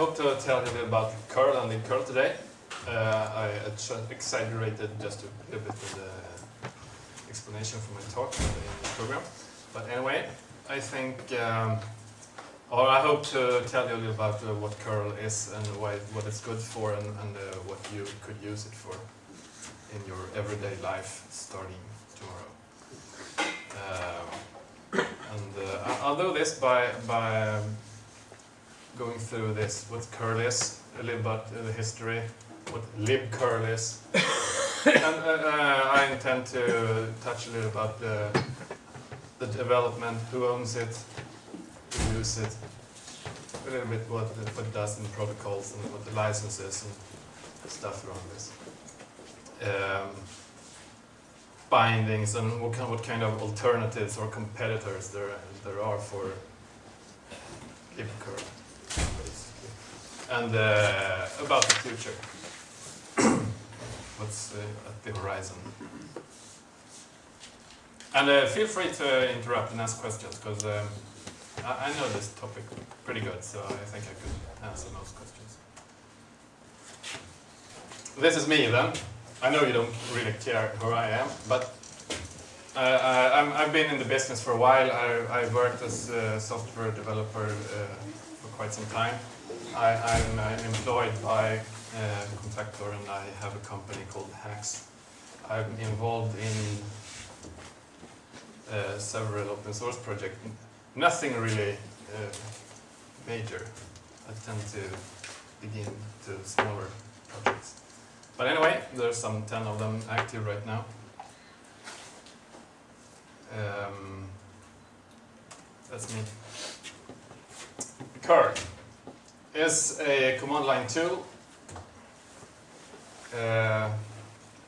hope to tell you a little about curl and libcurl today. Uh, I exaggerated just a little bit of the explanation for my talk in the program. But anyway, I think, um, or I hope to tell you a little about uh, what curl is and why, what it's good for and, and uh, what you could use it for in your everyday life starting tomorrow. Um, and uh, I'll do this by, by um, going through this, what curl is, a little about uh, the history, what libcurl is. and uh, uh, I intend to touch a little about the, the development, who owns it, who uses it, a little bit what, the, what it does in protocols and what the licenses and stuff around this. Um, bindings and what kind, what kind of alternatives or competitors there, there are for libcurl, And uh, about the future. What's uh, at the horizon. And uh, feel free to interrupt and ask questions, because um, I, I, know this topic pretty good, so I think I could answer most questions. This is me then. I know you don't really care who I am, but uh, I, have been in the business for a while. I, I worked as a software developer uh, quite some time. I, am employed by uh, Contactor and I have a company called Haxx. I'm involved in uh, several open source projects. Nothing really uh, major. I tend to begin to smaller projects. But anyway, there's some 10 of them active right now. Um, that's me. Curl is a command line tool. Uh,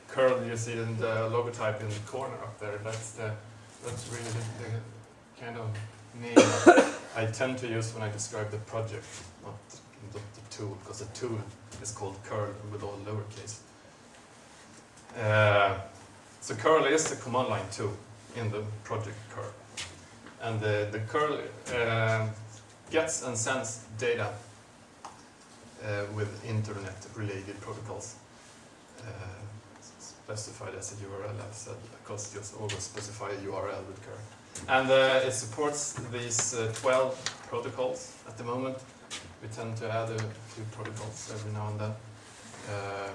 curl you see in the logotype in the corner up there. That's the that's really the, the kind of name I tend to use when I describe the project, not the, tool, because the tool is called curl with all lowercase. Uh, so curl is the command line tool in the project curl. And the, the curl uh, gets and sends data uh, with internet related protocols uh, specified as a URL I've said because just always specify a URL with curl. And uh, it supports these uh, 12 protocols at the moment. We tend to add a few protocols every now and then. Uh,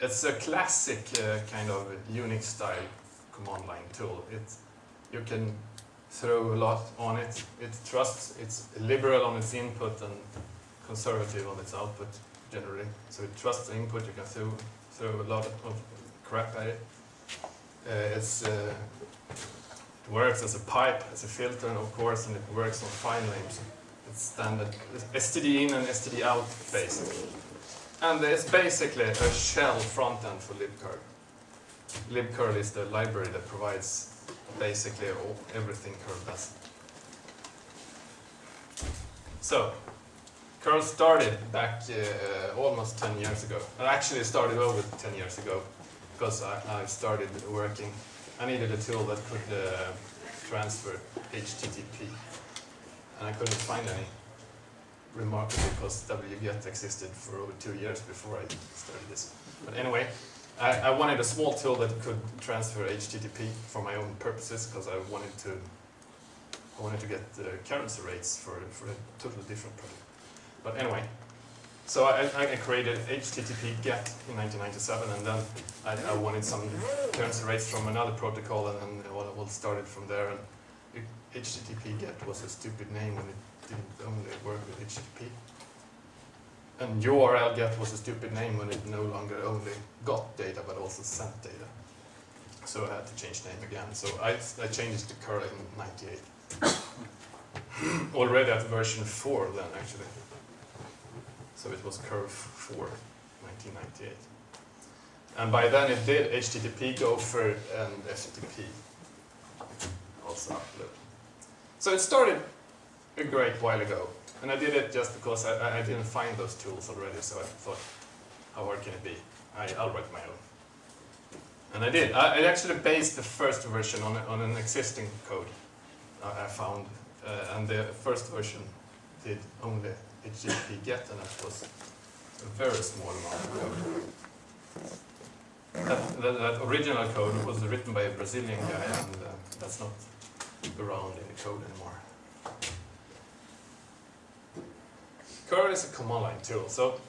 it's a classic uh, kind of Unix style command line tool. It, you can throw a lot on it. It trusts, it's liberal on its input and conservative on its output generally. So it trusts the input, you can throw, throw a lot of crap at it. Uh, it's, uh, it works as a pipe, as a filter, of course, and it works on file names. It's standard STD in and STD out basically. And it's basically a shell front end for libcurl. libcurl is the library that provides basically all, everything curl does. So, curl started back uh, almost 10 years ago. It actually started over 10 years ago because I, I started working. I needed a tool that could uh, transfer HTTP and I couldn't find any remarkably because wget existed for over two years before I started this. But anyway, I, I, wanted a small tool that could transfer HTTP for my own purposes because I wanted to I wanted to get the currency rates for, for a totally different project. But anyway, so I, I created HTTP GET in 1997 and then I, I, wanted some currency rates from another protocol and then it all started from there. And HTTP GET was a stupid name when it didn't only work with HTTP. And URL get was a stupid name when it no longer only got data but also sent data. So I had to change name again. So I, I changed to curl in 98. Already at version 4 then actually. So it was curl 4, 1998. And by then it did HTTP, Gopher, and FTP also upload. So it started a great while ago. And I did it just because I, I didn't find those tools already, so I thought, how hard can it be? I, will write my own. And I did. I, I, actually based the first version on, on an existing code I found, uh, and the first version did only HTTP GET, and that was a very small amount of code. That, that, that original code was written by a Brazilian guy, and uh, that's not around in the code anymore. Curl is a command line tool, so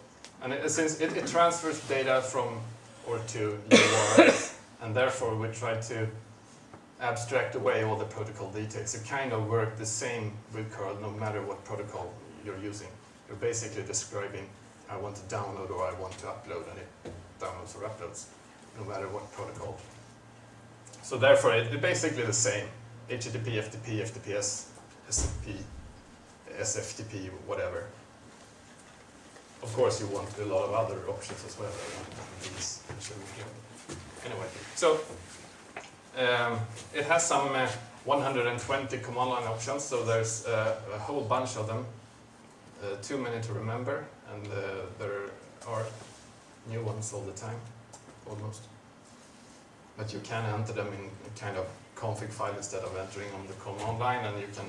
and it, since it, it transfers data from or to URLs, and therefore we try to abstract away all the protocol details. It kind of work the same with curl no matter what protocol you're using. You're basically describing I want to download or I want to upload and it downloads or uploads no matter what protocol. So therefore it, it's basically the same. HTTP, FTP, FTPS, SCP, SFTP, whatever. Of course you want a lot of other options as well. Anyway, so um, it has some uh, 120 command line options, so there's uh, a whole bunch of them. Uh, too many to remember, and uh, there are new ones all the time, almost. But you can enter them in kind of config file instead of entering on the command line, and you can,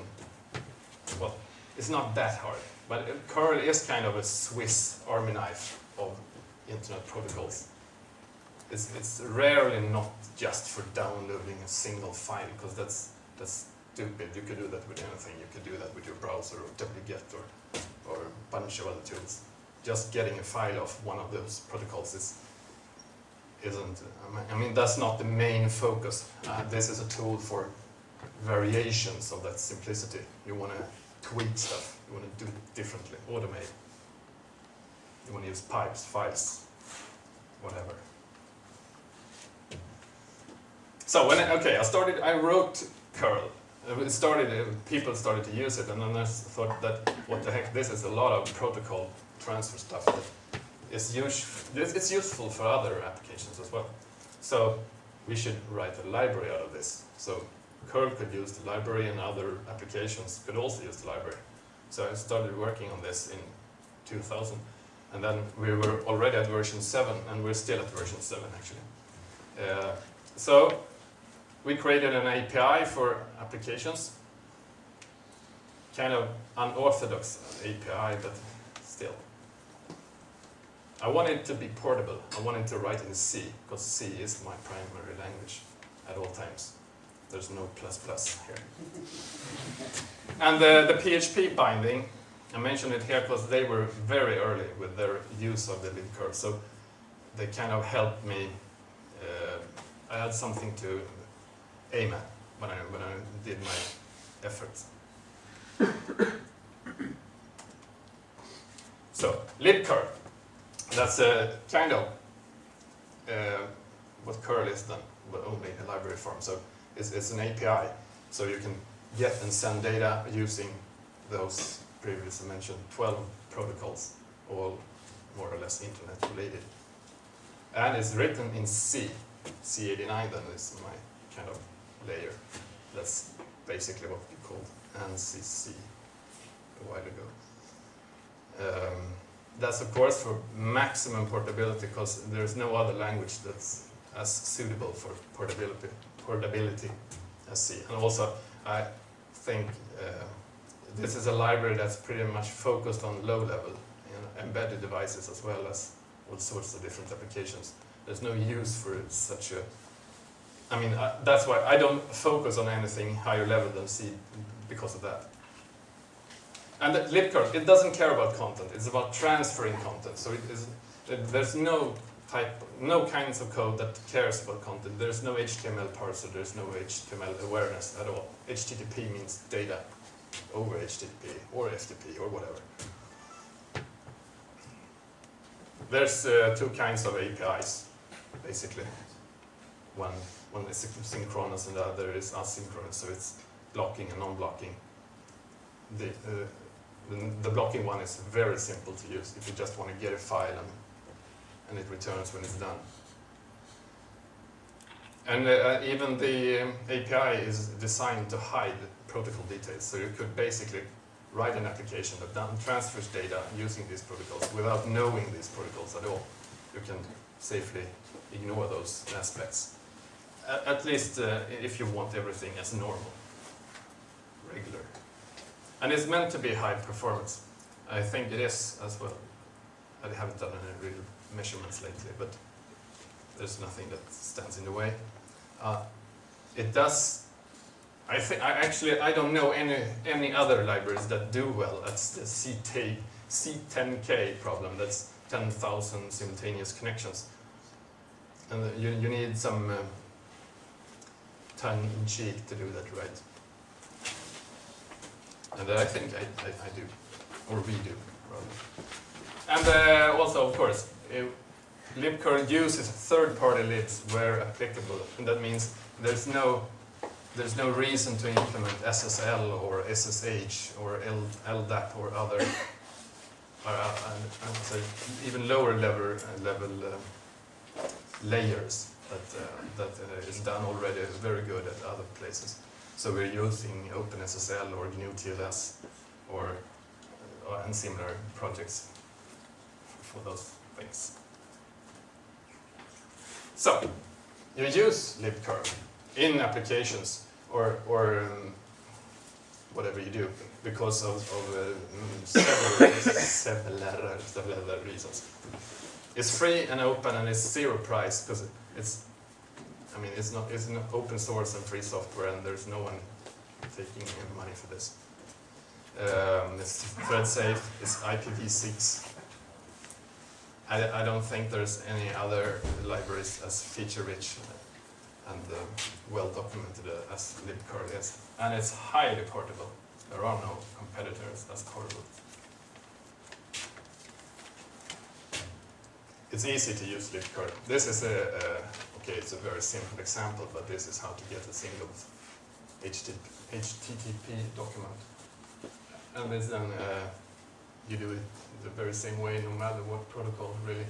well, it's not that hard. But curl is kind of a Swiss army knife of internet protocols. It's, it's rarely not just for downloading a single file, because that's, that's stupid. You could do that with anything. You could do that with your browser or wget or, or a bunch of other tools. Just getting a file of one of those protocols is, isn't, I mean, that's not the main focus. Uh, this is a tool for variations of that simplicity. You want to tweak stuff. You want to do it differently, automate. You want to use pipes, files, whatever. So when I, okay, I started, I wrote curl. It started, uh, people started to use it, and then I thought that what the heck, this is a lot of protocol transfer stuff that is use, it's useful for other applications as well. So we should write a library out of this. So curl could use the library, and other applications could also use the library. So I started working on this in 2000, and then we were already at version 7, and we're still at version 7 actually. Uh, so we created an API for applications, kind of unorthodox API, but still. I want it to be portable. I want it to write in C, because C is my primary language at all times. There's no plus plus here. and the, the PHP binding, I mentioned it here because they were very early with their use of the libcurl, so they kind of helped me. Uh, I had something to aim at when I, when I did my efforts. so, libcurl, that's a kind of uh, what curl is done, but only in library form. So it's, an API, so you can get and send data using those previously mentioned 12 protocols, all more or less internet related. And it's written in C. C89 then is my kind of layer. That's basically what we called ANSI a while ago. Um, that's of course for maximum portability because there's no other language that's as suitable for portability, portability as C. And also I think uh, this is a library that's pretty much focused on low level you know, embedded devices as well as all sorts of different applications. There's no use for such a I mean, uh, that's why I don't focus on anything higher level than C because of that. And libcurl, it doesn't care about content, it's about transferring content. So it is, it, there's no type, no kinds of code that cares about content. There's no HTML parser, there's no HTML awareness at all. HTTP means data over HTTP or FTP or whatever. There's uh, two kinds of APIs, basically. One, one is synchronous and the other is asynchronous, so it's blocking and non-blocking. The, uh, the, blocking one is very simple to use if you just want to get a file and and it returns when it's done. And uh, even the um, API is designed to hide protocol details, so you could basically write an application that then transfers data using these protocols without knowing these protocols at all. You can safely ignore those aspects. at least uh, if you want everything as normal, regular. And it's meant to be high performance. I think it is as well. I haven't done any real measurements lately, but there's nothing that stands in the way. Uh, it does. I think I actually I don't know any any other libraries that do well at the CT, C10K problem. That's 10,000 simultaneous connections, and you you need some uh, tongue in cheek to do that right. And I think I, I, I do, or we do, rather. And uh, also, of course, libcurl uses third-party libs where applicable, and that means there's no there's no reason to implement SSL or SSH or LDAP or other, uh, and, say even lower level uh, level uh, layers that uh, that uh, is done already very good at other places. So we're using OpenSSL or GNU TLS or uh, and similar projects for those things. So you use libcurl in applications or or um, whatever you do because of, of uh, several, several, several reasons. It's free and open and it's zero price because it's I mean, it's not it's open source and free software, and there's no one taking money for this. Um, it's thread safe. It's IPv6. I, I don't think there's any other libraries as feature rich and uh, well documented uh, as libcurl is, and it's highly portable. There are no competitors as portable. It's easy to use libcurl. This is a, Okay, it's a very simple example, but this is how to get a single HTTP document. And this then uh, you do it the very same way no matter what protocol really.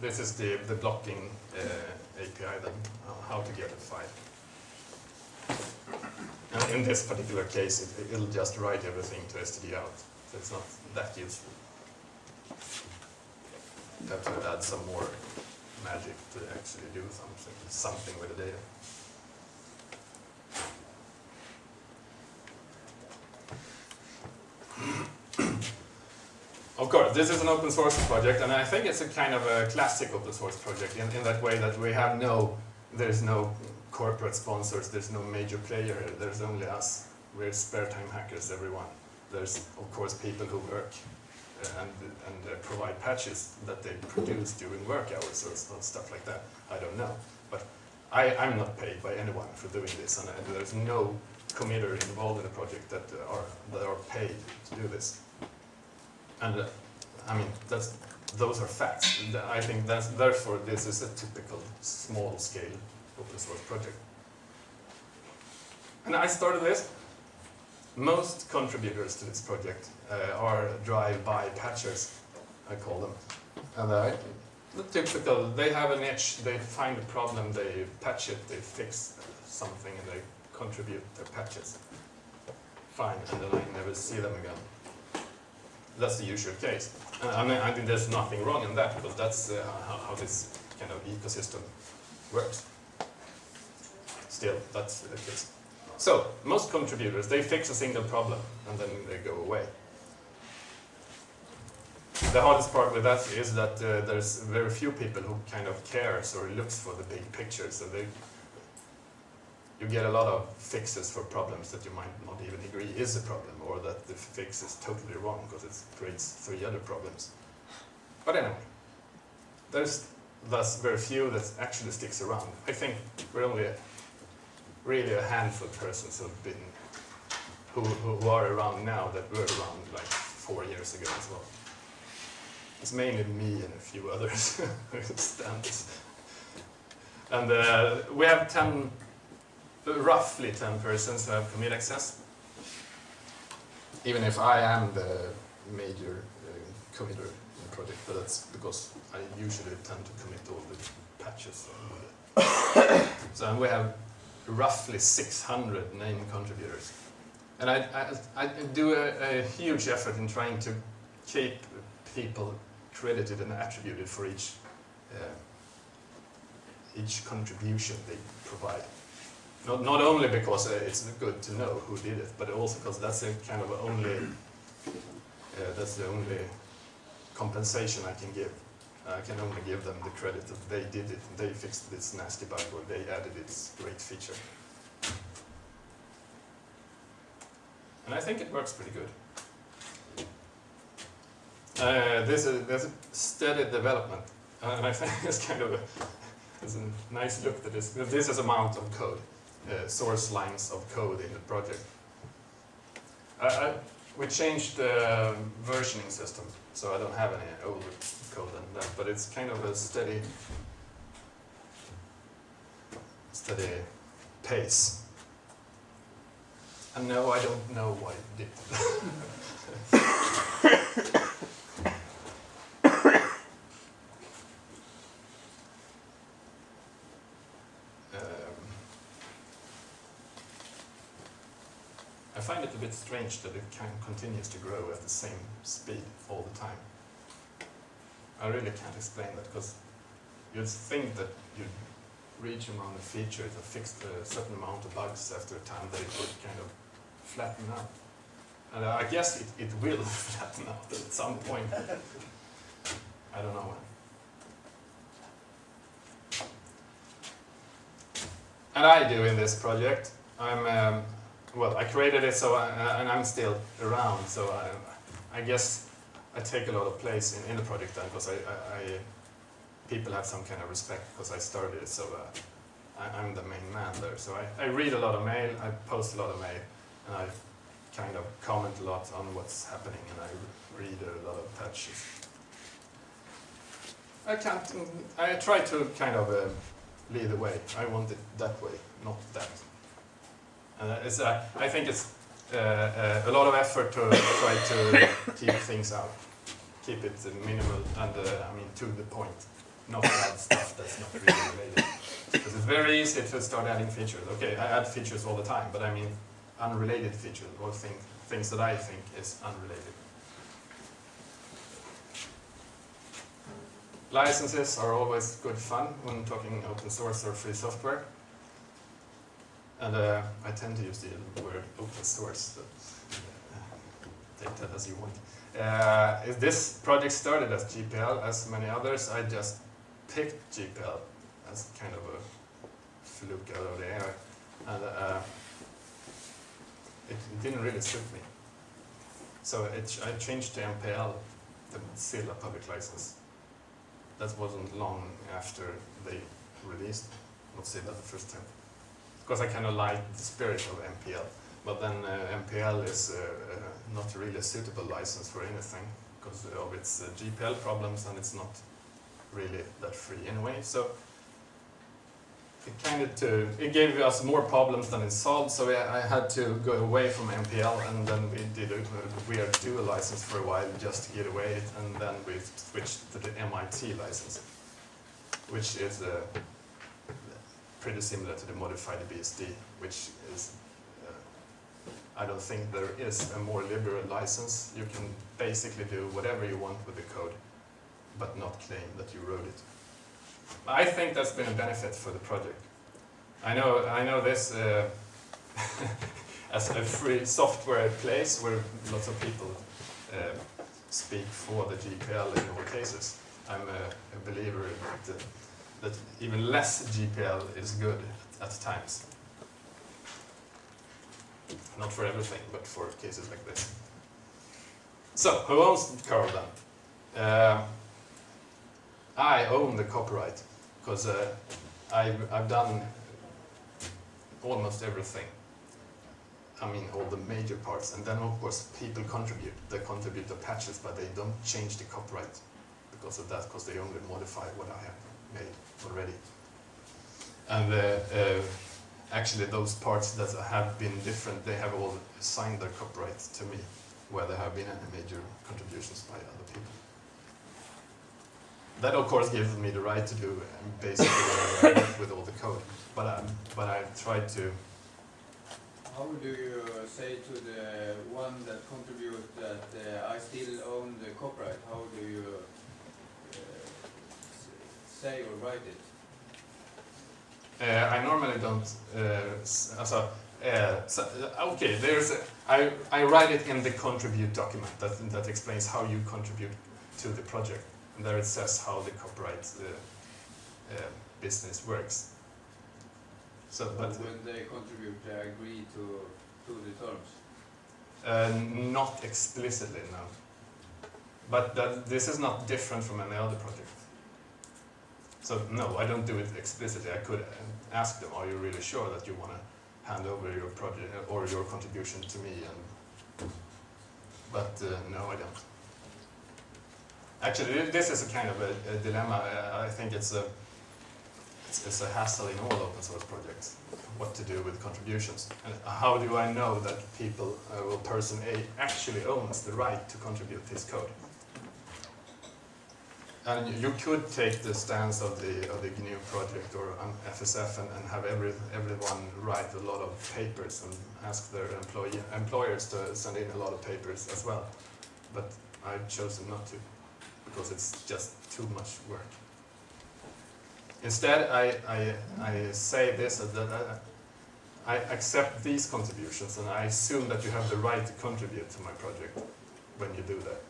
This is the, the blocking uh, API then, how to get a file. And in this particular case, it, it'll just write everything to std out, so it's not that useful. You have to add some more magic to actually do something, something with the data. Course, this is an open source project, and I think it's a kind of a classic open source project in, in that way that we have no, there's no corporate sponsors, there's no major player, there's only us. We're spare time hackers, everyone. There's, of course, people who work and, and uh, provide patches that they produce during work hours or, or, stuff like that. I don't know. But I, I'm not paid by anyone for doing this, and, and there's no committer involved in the project that are, that are paid to do this. And uh, I mean, that's, those are facts. I think that's, therefore this is a typical small-scale open source project. And I started this most contributors to this project uh, are drive-by patchers, I call them. And uh, the typical, they have an itch, they find a problem, they patch it, they fix something, and they contribute their patches. Fine, and then I never see them again. That's the usual case. Uh, I mean, I think there's nothing wrong in that, because that's uh, how, how this kind of ecosystem works. Still, that's the case. So, most contributors, they fix a single problem and then they go away. The hardest part with that is that uh, there's very few people who kind of cares or looks for the big picture. So they, you get a lot of fixes for problems that you might not even agree is a problem or that the fix is totally wrong because it creates three other problems. But anyway, there's thus very few that actually sticks around. I think we're only really a handful of persons who've been, who, who are around now that were around like four years ago as well. It's mainly me and a few others who stand And uh, we have 10, roughly 10 persons have commit access. Even if I am the major uh, committer in the project, but that's because I usually tend to commit all the patches. so we have roughly 600 name contributors. And I, I, I do a, a, huge effort in trying to keep people credited and attributed for each, uh, each contribution they provide. Not, not only because uh, it's good to know who did it, but also because that's a kind of only Uh, that's the only compensation I can give. I can only give them the credit that they did it, they fixed this nasty bug, or they added this great feature. And I think it works pretty good. Uh, this is there's a steady development, and I think it's kind of a, it's a nice look at this. This is amount of code, uh, source lines of code in the project. I, I, we changed the versioning system, so I don't have any older code than that, but it's kind of a steady, steady pace. And no, I don't know why it did. bit strange that it kind continues to grow at the same speed all the time. I really can't explain that because you'd think that you'd reach amount of features or fix a certain amount of bugs after a time that it would kind of flatten out. And I guess it, it will flatten out at some point. I don't know when. And I do in this project. I'm um, well, I created it so, I, and I'm still around, so I, I guess I take a lot of place in, in the project then, because I, I, I, people have some kind of respect because I started it, so uh, I, am the main man there. So I, I read a lot of mail, I post a lot of mail, and I kind of comment a lot on what's happening, and I read a lot of patches. I can't, I try to kind of uh, lead the way. I want it that way, not that. Uh, it's, uh, I think it's uh, uh, a lot of effort to try to keep things out, keep it minimal and uh, I mean to the point, not add stuff that's not really related. Because it's very easy to start adding features. Okay, I add features all the time, but I mean unrelated features or thing, things that I think is unrelated. Licenses are always good fun when talking open source or free software. And uh, I tend to use the word open source, uh, take that as you want. Uh, this project started as GPL, as many others. I just picked GPL as kind of a fluke out of the air. And uh, it didn't really suit me. So it, I changed to MPL, the Mozilla public license. That wasn't long after they released Mozilla the first time because I kind of like the spirit of MPL. But then uh, MPL is uh, uh, not really a suitable license for anything because of its uh, GPL problems and it's not really that free anyway. So it kind of to, it gave us more problems than it solved, so I, I had to go away from MPL and then we did a weird dual license for a while just to get away and then we switched to the MIT license, which is a pretty similar to the modified BSD, which is, uh, I don't think there is a more liberal license. You can basically do whatever you want with the code, but not claim that you wrote it. I think that's been a benefit for the project. I know, I know this uh, as a free software place where lots of people uh, speak for the GPL in all cases. I'm a, a believer that that even less GPL is good at, times. Not for everything, but for cases like this. So, who owns curl then? Uh, I own the copyright because uh, I've, I've done almost everything. I mean, all the major parts. And then, of course, people contribute. They contribute the patches, but they don't change the copyright because of that, because they only modify what I have made already. And uh, uh, actually those parts that have been different, they have all signed their copyright to me, where there have been any major contributions by other people. That of course gives me the right to do um, basically I with all the code, but I, but I tried to how do you say to the one that contribute that uh, I still own the copyright? How do you say or write it? Uh, I normally don't, uh, also, Uh, so, okay, there's a, I, I write it in the contribute document that, that explains how you contribute to the project. And there it says how the copyright uh, uh, business works. So, but when they contribute, they agree to, to the terms. uh, not explicitly, no. But that, this is not different from any other project. So no, I don't do it explicitly. I could ask them, are you really sure that you want to hand over your project or your contribution to me? And but uh, no, I don't. Actually, this is a kind of a, a dilemma. I think it's a it's, it's a hassle in all open source projects. What to do with contributions, and how do I know that people uh, or person A actually owns the right to contribute this code? And you- could take the stance of the of the GNU project or FSF and, and have every everyone write a lot of papers and ask their employee employers to send in a lot of papers as well. But I've chosen not to because it's just too much work. Instead, I I, I say this uh, that I, I accept these contributions and I assume that you have the right to contribute to my project when you do that.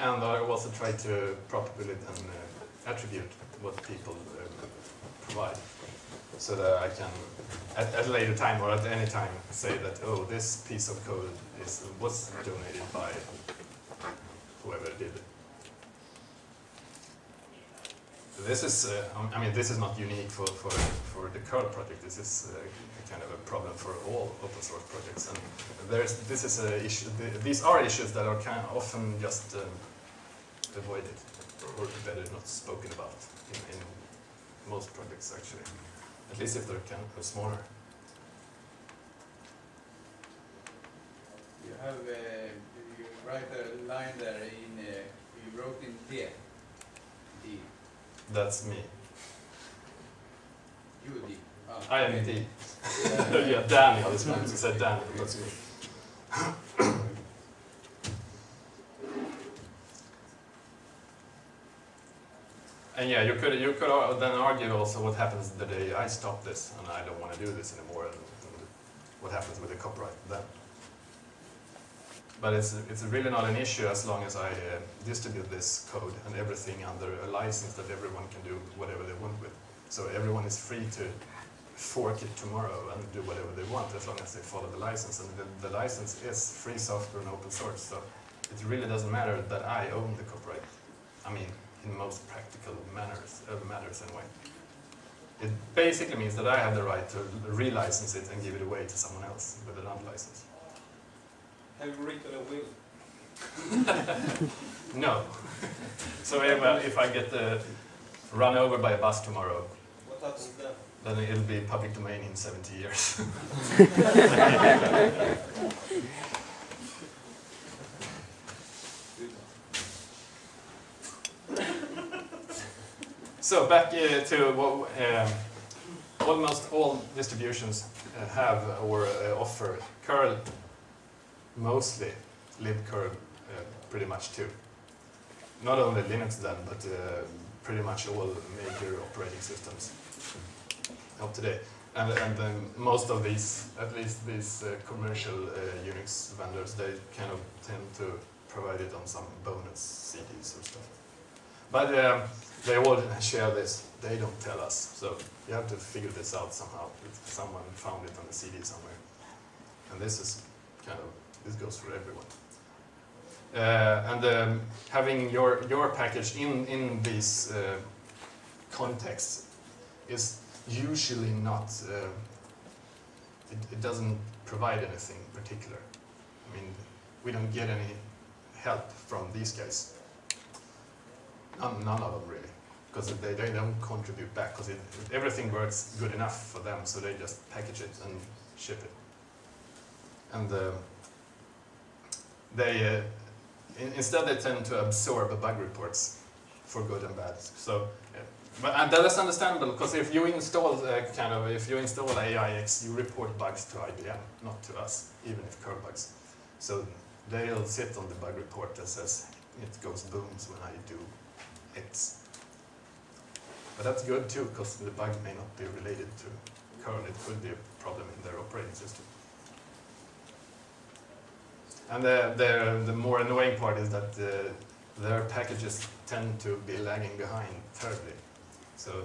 And I also try to properly then uh, attribute what people uh, provide, so that I can, at, at a later time or at any time, say that oh, this piece of code is was donated by whoever did it. This is, uh, I mean, this is not unique for, for, for the curl project. This is uh, kind of a problem for all open source projects. And there's, this is a issue, the, these are issues that are kind of often just um, avoided or better not spoken about in, in most projects actually. At least if they're kind of smaller. You have, uh, you write a line there in, uh, you wrote in D. That's me. You D. Ah, I am okay. D. yeah, Daniel is one who said Daniel. That's me. And yeah, you could you could then argue also what happens the day I stop this and I don't want to do this anymore, and, and what happens with the copyright then. But it's it's really not an issue as long as I uh, distribute this code and everything under a license that everyone can do whatever they want with. So everyone is free to fork it tomorrow and do whatever they want as long as they follow the license. And the, the license is free software and open source, so it really doesn't matter that I own the copyright. I mean, in most practical manners, uh, matters anyway. It basically means that I have the right to relicense it and give it away to someone else with an unlicensed. Have you written a will? No. so if, uh, if I get uh, run over by a bus tomorrow, What happens then? then it'll be public domain in 70 years. So back uh, to what um, almost all distributions uh, have or uh, offer curl, mostly libcurl uh, pretty much too. Not only Linux then, but uh, pretty much all major operating systems of today. And, and then most of these, at least these uh, commercial uh, Unix vendors, they kind of tend to provide it on some bonus CDs or stuff. But um, they all share this. They don't tell us, so you have to figure this out somehow. Someone found it on a CD somewhere, and this is kind of this goes for everyone. Uh, and um, having your your package in in these uh, is usually not. Uh, it, it doesn't provide anything particular. I mean, we don't get any help from these guys. None, none of them really, because they, they don't contribute back, because everything works good enough for them, so they just package it and ship it. And uh, they, uh, in, instead they tend to absorb bug reports for good and bad. So, but and that is understandable, because if you install uh, kind of, if you install AIX, you report bugs to IBM, not to us, even if curl bugs. So they'll sit on the bug report that says it goes booms when I do X. But that's good too, because the bug may not be related to curl. It could be a problem in their operating system. And the, the, the more annoying part is that uh, their packages tend to be lagging behind terribly. So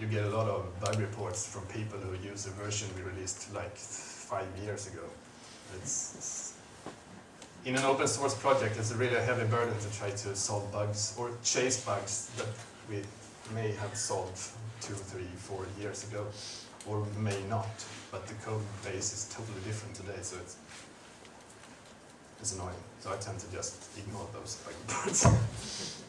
you get a lot of bug reports from people who use a version we released like five years ago. It's, it's in an open source project, it's a really heavy burden to try to solve bugs or chase bugs that we may have solved two, three, four years ago, or may not. But the code base is totally different today, so it's it's annoying. So I tend to just ignore those reports.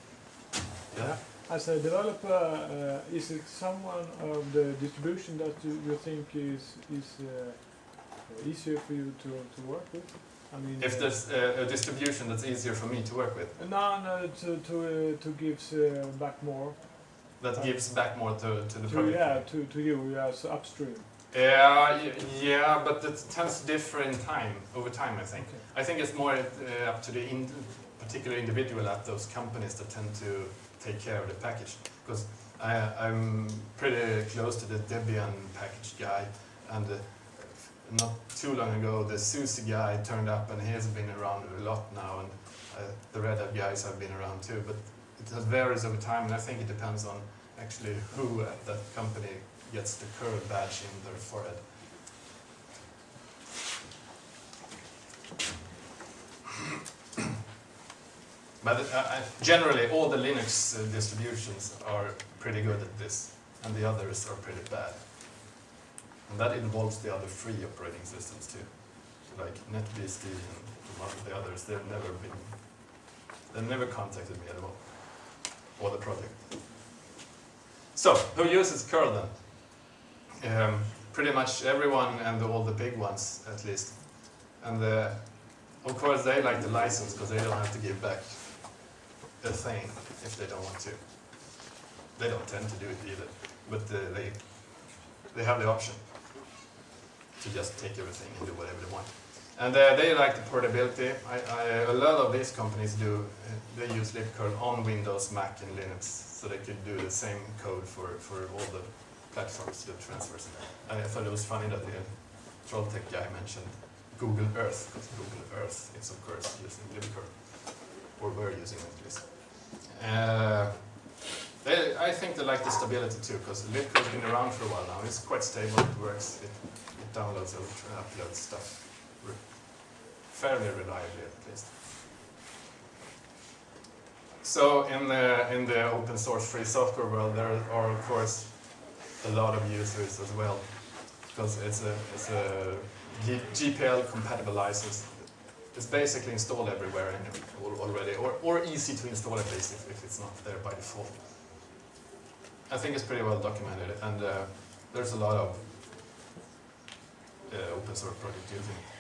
yeah. As a developer, uh, is it someone of the distribution that you, you think is is uh, easier for you to, to work with? I mean, If there's a, a distribution that's easier for me to work with, no, no, to to uh, to gives uh, back more. that gives back more to, to the To, project. yeah, to, to you as upstream. Yeah, yeah, but it tends to differ in time, over time, I think. I think it's more uh, up to the in particular individual at those companies that tend to take care of the package. Because I'm pretty close to the Debian package guy, and uh, not too long ago, the SUSE guy turned up, and he has been around a lot now, and uh, the Red Hat guys have been around too. But it varies over time, and I think it depends on actually who at that company gets the curl badge in their forehead. But uh, generally, all the Linux uh, distributions are pretty good at this, and the others are pretty bad. And that involves the other free operating systems too, like NetBSD and the others. They've never been, they've never contacted me at all, or the project. So, who uses curl then? Um, pretty much everyone and all the big ones, at least. And uh, of course, they like the license because they don't have to give back a thing if they don't want to. They don't tend to do it either, but uh, they they have the option to just take everything and do whatever they want. And uh, they like the portability. I, I, a lot of these companies do. Uh, they use libcurl on Windows, Mac, and Linux, so they could do the same code for for all the platforms that transfers. And I thought it was funny that the Trolltech guy mentioned Google Earth, because Google Earth is of course using libcurl, or we're using at least. Uh, they, I think they like the stability too, because libcurl's been around for a while now. It's quite stable, it works, it, it downloads and uploads stuff re fairly reliably at least. So in the, in the open source free software world, there are of course a lot of users as well, because it's a, it's a GPL compatible license. It's basically installed everywhere already, or, or easy to install at least if, if it's not there by default. I think it's pretty well documented, and uh, there's a lot of uh, open source projects using it.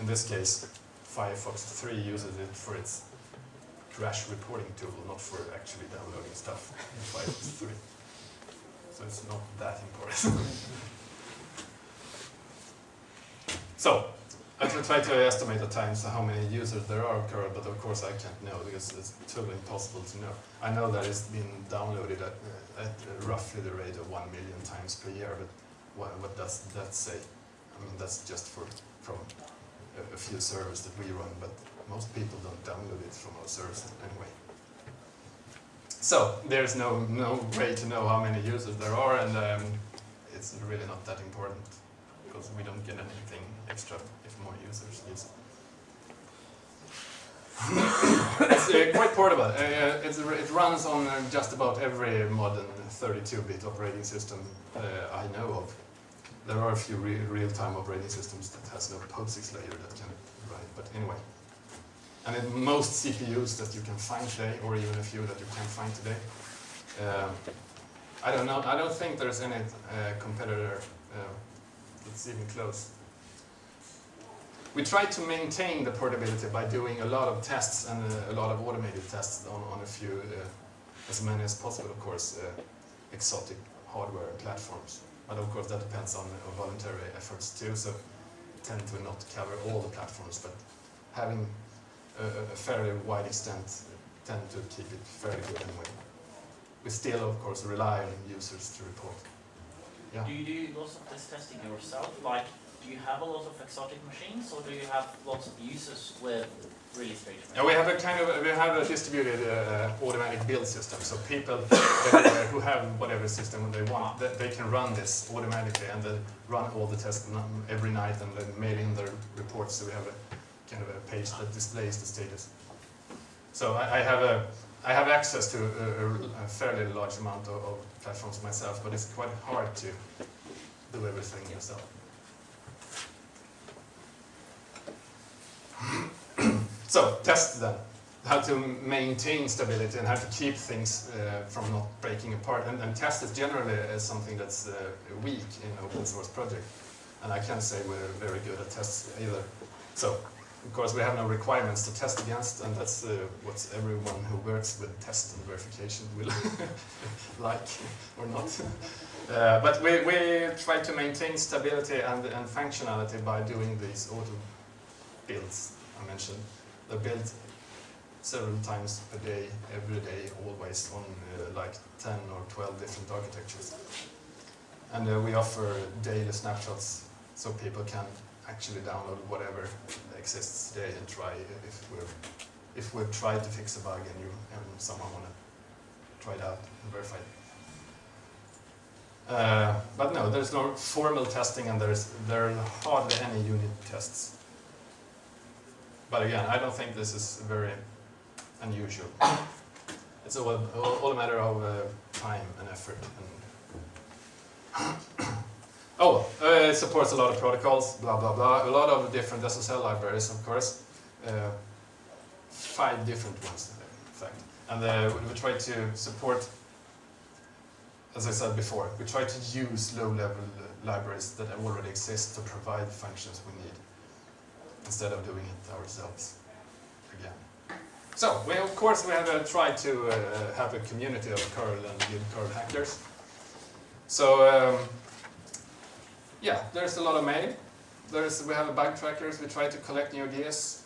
In this case, Firefox 3 uses it for its crash reporting tool, not for actually downloading stuff in Firefox 3. So it's not that important. so, I can try to estimate at times how many users there are of but of course I can't know because it's totally impossible to know. I know that it's been downloaded at, uh, at roughly the rate of 1 million times per year, but what, what does that say? I mean, that's just for from a, a few servers that we run, but most people don't download it from our servers anyway. So, there's no, no way to know how many users there are, and um, it's really not that important, because we don't get anything extra if more users use it. it's uh, quite portable. Uh, it's, it runs on uh, just about every modern 32-bit operating system uh, I know of. There are a few re real-time operating systems that has no POSIX layer that can run it, but anyway. And in most CPUs that you can find today, or even a few that you can find today, um, I don't know. I don't think there's any uh, competitor uh, that's even close. We try to maintain the portability by doing a lot of tests and uh, a lot of automated tests on, on a few, uh, as many as possible, of course, uh, exotic hardware platforms. But of course that depends on uh, voluntary efforts too, so tend to not cover all the platforms, but having a, a fairly wide extent tend to keep it fairly good anyway. We still, of course, rely on users to report. Yeah. Do you do lots of this testing yourself? Like, do you have a lot of exotic machines, or do you have lots of users with really strange machines? Yeah, we have a kind of we have a distributed uh, automatic build system. So people who have whatever system they want, they, they can run this automatically and then run all the tests every night and then mail in their reports. So we have a kind of a page that displays the status. So I, I have a I have access to a, a- fairly large amount of, of platforms myself, but it's quite hard to do everything yourself. So, test then. How to maintain stability and how to keep things uh, from not breaking apart. And, and test is generally uh, something that's uh, weak in open source project. And I can't say we're very good at tests either. So, of course, we have no requirements to test against, and that's uh, what everyone who works with test and verification will like or not. Uh, but we, we try to maintain stability and, and functionality by doing these auto builds I mentioned. They're built several times per day, every day, always on uh, like 10 or 12 different architectures. And uh, we offer daily snapshots so people can actually download whatever exists today and try if we're if we've tried to fix a bug and you and someone want to try it out and verify it. Uh, but no, there's no formal testing and there's there are hardly any unit tests. But again, I don't think this is very unusual. It's all, all, all a matter of uh, time and effort. And oh, uh, it supports a lot of protocols, blah blah blah. A lot of different SSL libraries, of course. Uh, five different ones, in fact. And uh, we try to support, as I said before, we try to use low-level uh, libraries that already exist to provide functions we need instead of doing it ourselves again. So, we, of course, we have uh, tried to uh, have a community of curl and good curl hackers. So, um, yeah, there's a lot of mail. There's, we have a bug trackers. We try to collect new ideas.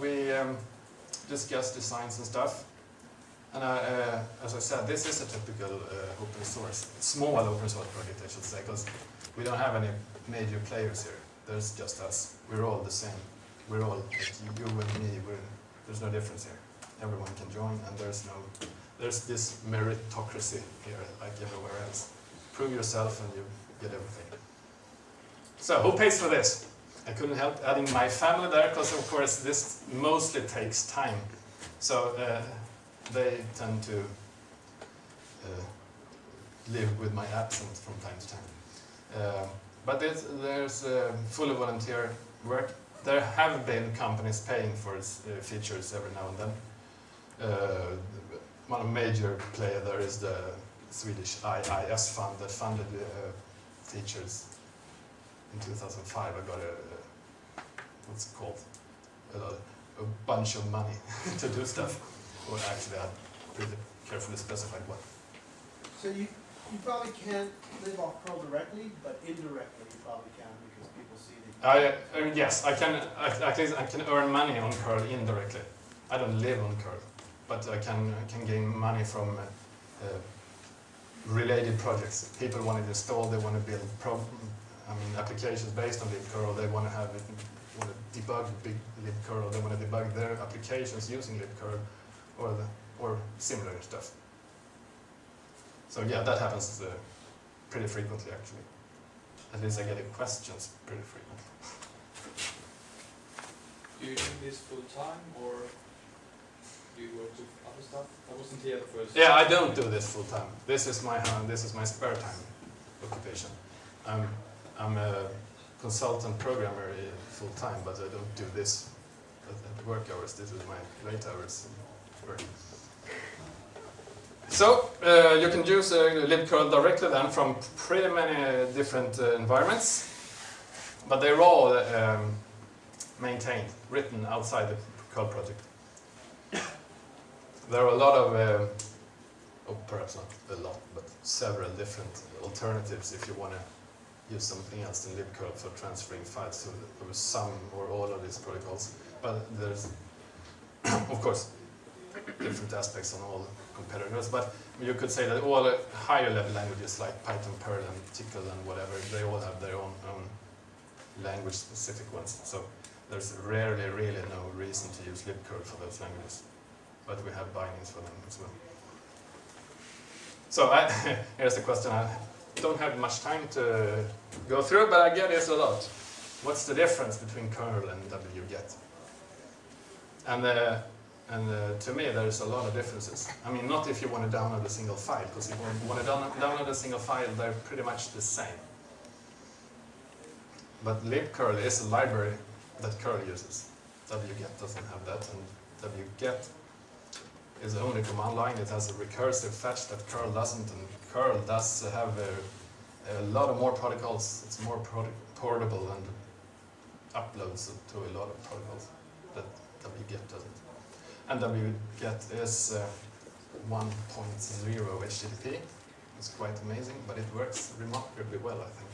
We um, discuss designs and stuff. And uh, uh, as I said, this is a typical uh, open source, small open source project, I should say, because we don't have any major players here. There's just us. We're all the same. We're all you and me. There's no difference here. Everyone can join, and there's no there's this meritocracy here, like everywhere else. Prove yourself, and you get everything. So, who pays for this? I couldn't help adding my family there, because of course this mostly takes time. So uh, they tend to uh, live with my absence from time to time. Um, but there's, there's uh, fully volunteer work. There have been companies paying for uh, features every now and then. Uh, one major player there is the Swedish IIS fund that funded uh, features in 2005. I got a, what's it called? A, a bunch of money to do stuff. Or actually, I pretty carefully specified what. So you, you probably can't live off curl directly, but indirectly you probably can because people see that. I, uh, yes, I can. At at least I can earn money on curl indirectly. I don't live on curl, but I can I can gain money from uh, uh, related projects. People want to install, they want to build pro, I mean applications based on libcurl. They want to have it, want to debug big libcurl. They want to debug their applications using libcurl, or the or similar stuff. So yeah, that happens uh, pretty frequently actually. At least I get questions pretty frequently. Do you do this full time or do you work with other stuff? I wasn't here at first. Yeah, I don't do this full time. This is my uh, this is my spare time occupation. I'm I'm a consultant programmer full time, but I don't do this at, work hours. This is my late hours work. So uh, you can use uh, libcurl directly then from pretty many different uh, environments, but they're all um, maintained, written outside the curl project. There are a lot of, uh, oh, perhaps not a lot, but several different alternatives if you want to use something else than libcurl for transferring files to some or all of these protocols. But there's, of course, different aspects on all competitors, but you could say that all higher level languages like Python, Perl, and Tcl, and whatever, they all have their own, own language specific ones. So there's rarely, really no reason to use libcurl for those languages, but we have bindings for them as well. So I, here's the question. I don't have much time to go through, but I get this a lot. What's the difference between curl and wget? And, uh, and uh, to me, there's a lot of differences. I mean, not if you want to download a single file, because if you want to down download a single file, they're pretty much the same. But libcurl is a library that curl uses. wget doesn't have that, and wget is only command line. It has a recursive fetch that curl doesn't, and curl does have a, a lot of more protocols. It's more portable and uploads to a lot of protocols that wget doesn't. And wget is uh, 1.0 HTTP. It's quite amazing, but it works remarkably well, I think.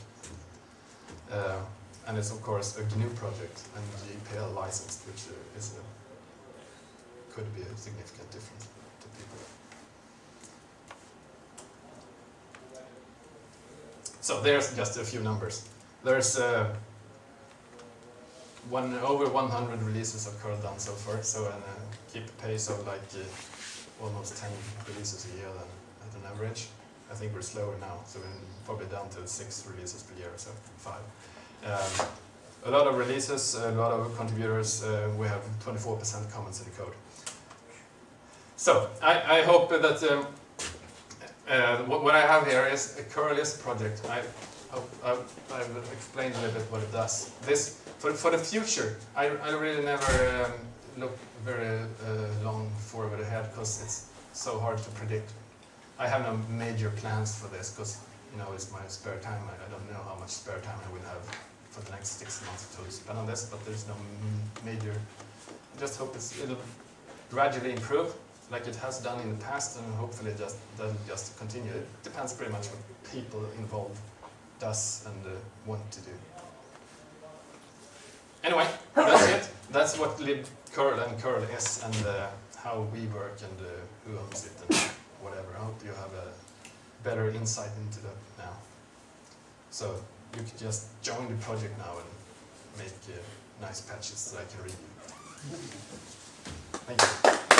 Uh, and it's of course a GNU project and GPL licensed, which uh, is a, could be a significant difference to people. So there's just a few numbers. There's uh, one over 100 releases of curl done so far, so and uh, keep a pace of like uh, almost 10 releases a year then at an average. I think we're slower now, so we're probably down to six releases per year, so five. Um, a lot of releases, a lot of contributors, uh, we have 24% comments in the code. So, I, I hope that um, uh, what, I have here is a Curlis project. I, I, I've explained a little bit what it does. This, for, for the future, I, I really never um, look very uh, long forward ahead because it's so hard to predict. I have no major plans for this because you know it's my spare time. I, I don't know how much spare time I will have for the next six months to spend on this, but there's no major. I just hope it's, it'll gradually improve like it has done in the past and hopefully just that'll just continue. It depends pretty much what people involved does and uh, want to do. Anyway, that's it. That's what libcurl and curl is and uh, how we work and uh, who owns it and whatever. I hope you have a better insight into that now. So you can just join the project now and make uh, nice patches that I can review. Thank you.